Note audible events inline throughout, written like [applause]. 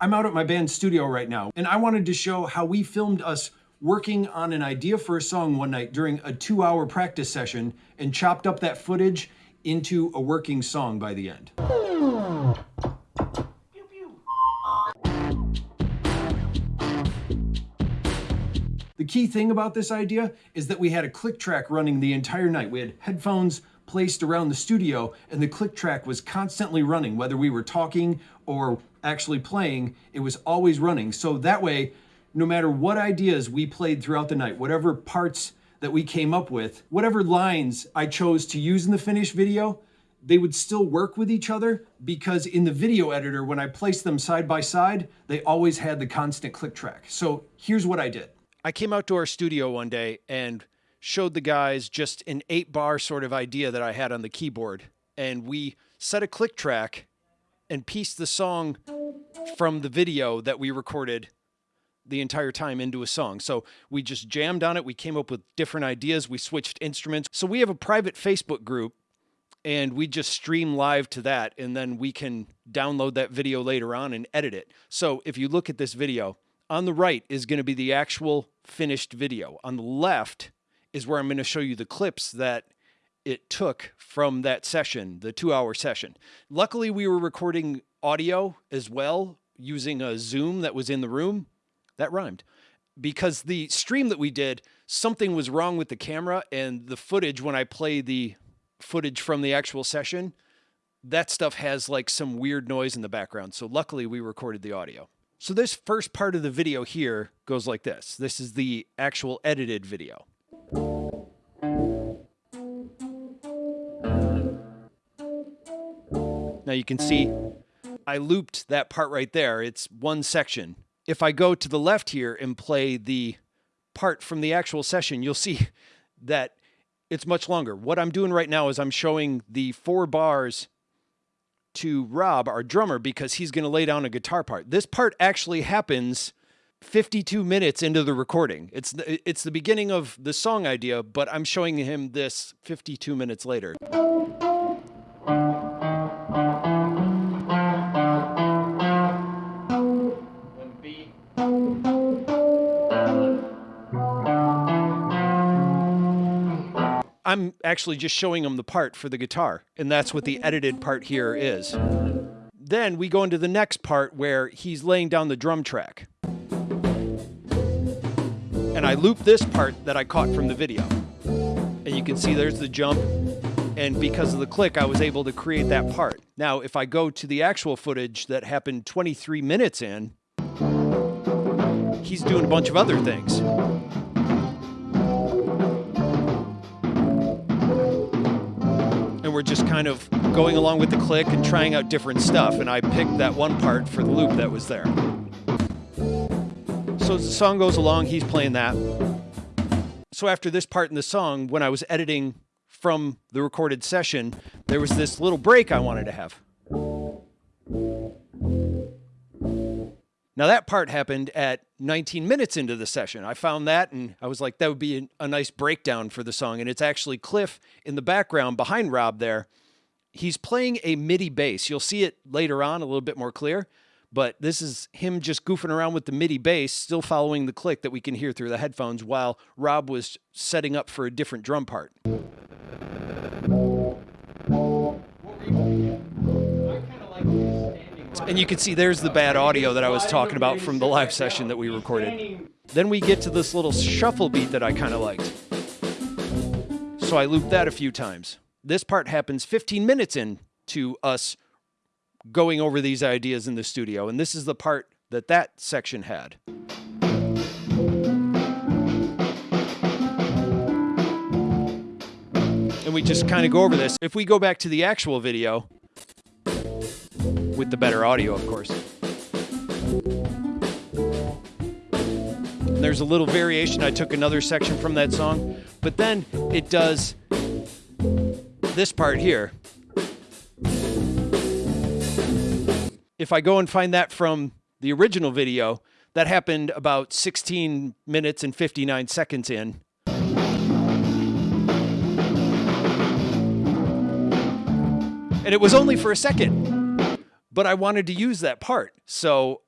I'm out at my band's studio right now, and I wanted to show how we filmed us working on an idea for a song one night during a two hour practice session and chopped up that footage into a working song by the end. The key thing about this idea is that we had a click track running the entire night. We had headphones placed around the studio and the click track was constantly running, whether we were talking or actually playing, it was always running. So that way, no matter what ideas we played throughout the night, whatever parts that we came up with, whatever lines I chose to use in the finished video, they would still work with each other because in the video editor, when I placed them side by side, they always had the constant click track. So here's what I did. I came out to our studio one day and showed the guys just an eight bar sort of idea that I had on the keyboard. And we set a click track and pieced the song from the video that we recorded the entire time into a song. So we just jammed on it. We came up with different ideas. We switched instruments. So we have a private Facebook group and we just stream live to that. And then we can download that video later on and edit it. So if you look at this video, on the right is going to be the actual finished video. On the left is where I'm going to show you the clips that it took from that session, the two hour session. Luckily, we were recording audio as well using a Zoom that was in the room. That rhymed. Because the stream that we did, something was wrong with the camera and the footage, when I play the footage from the actual session, that stuff has like some weird noise in the background. So luckily, we recorded the audio. So this first part of the video here goes like this. This is the actual edited video. Now you can see I looped that part right there. It's one section. If I go to the left here and play the part from the actual session, you'll see that it's much longer. What I'm doing right now is I'm showing the four bars to Rob, our drummer, because he's going to lay down a guitar part. This part actually happens 52 minutes into the recording. It's the, it's the beginning of the song idea, but I'm showing him this 52 minutes later. I'm actually just showing him the part for the guitar, and that's what the edited part here is. Then we go into the next part where he's laying down the drum track. And I loop this part that I caught from the video. And you can see there's the jump, and because of the click, I was able to create that part. Now, if I go to the actual footage that happened 23 minutes in, he's doing a bunch of other things. We're just kind of going along with the click and trying out different stuff. And I picked that one part for the loop that was there. So as the song goes along, he's playing that. So after this part in the song, when I was editing from the recorded session, there was this little break I wanted to have. Now, that part happened at 19 minutes into the session. I found that and I was like, that would be a, nice breakdown for the song. And it's actually Cliff in the background behind Rob there. He's playing a MIDI bass. You'll see it later on a little bit more clear, but this is him just goofing around with the MIDI bass, still following the click that we can hear through the headphones while Rob was setting up for a different drum part. And you can see there's the bad audio that I was talking about from the live session that we recorded. Then we get to this little shuffle beat that I kind of liked. So I looped that a few times. This part happens 15 minutes in to us going over these ideas in the studio. And this is the part that that section had. And we just kind of go over this. If we go back to the actual video, with the better audio, of course. There's a little variation. I took another section from that song, but then it does this part here. If I go and find that from the original video, that happened about 16 minutes and 59 seconds in. And it was only for a second but I wanted to use that part. So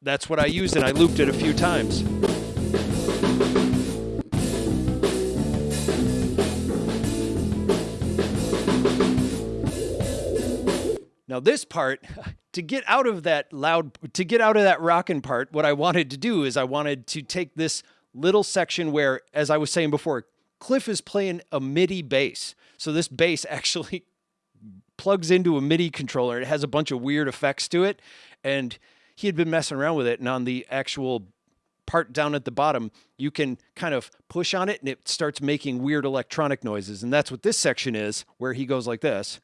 that's what I used and I looped it a few times. Now this part, [laughs] to get out of that loud, to get out of that rockin' part, what I wanted to do is I wanted to take this little section where, as I was saying before, Cliff is playing a MIDI bass. So this bass [laughs] actually plugs into a MIDI controller. It has a bunch of weird effects to it. And he had been messing around with it. And on the actual part down at the bottom, you can kind of push on it and it starts making weird electronic noises. And that's what this section is, where he goes like this.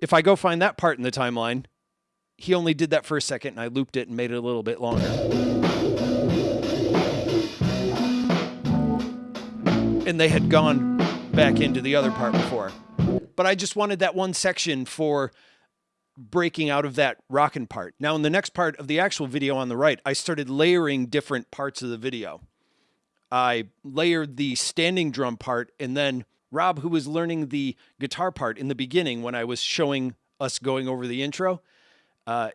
If I go find that part in the timeline, he only did that for a second and I looped it and made it a little bit longer. And they had gone back into the other part before. But I just wanted that one section for breaking out of that rockin' part. Now, in the next part of the actual video on the right, I started layering different parts of the video. I layered the standing drum part and then Rob, who was learning the guitar part in the beginning when I was showing us going over the intro, uh,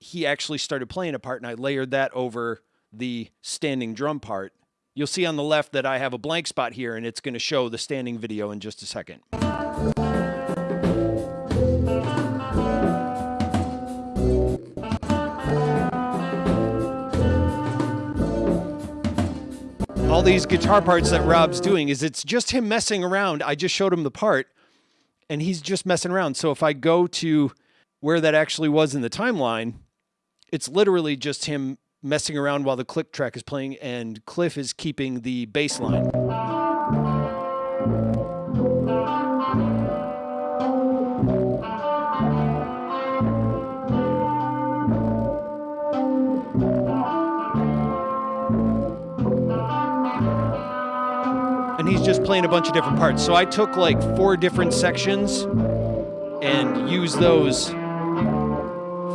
he actually started playing a part and I layered that over the standing drum part. You'll see on the left that I have a blank spot here and it's going to show the standing video in just a second. all these guitar parts that Rob's doing is it's just him messing around. I just showed him the part and he's just messing around. So if I go to where that actually was in the timeline, it's literally just him messing around while the click track is playing and Cliff is keeping the bass line. And he's just playing a bunch of different parts. So I took like four different sections and used those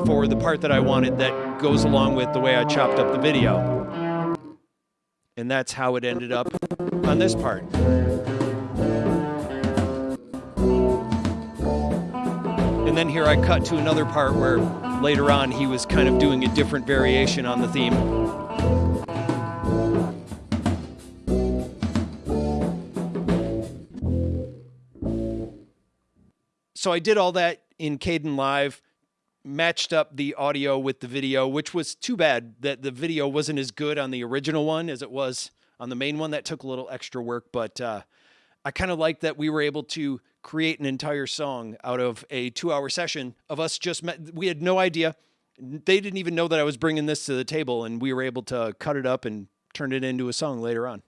for the part that I wanted that goes along with the way I chopped up the video. And that's how it ended up on this part. And then here I cut to another part where later on he was kind of doing a different variation on the theme. so I did all that in Kdenlive, matched up the audio with the video, which was too bad that the video wasn't as good on the original one as it was on the main one. That took a little extra work, but uh, I kind of like that we were able to create an entire song out of a two hour session of us just met. We had no idea. They didn't even know that I was bringing this to the table, and we were able to cut it up and turn it into a song later on.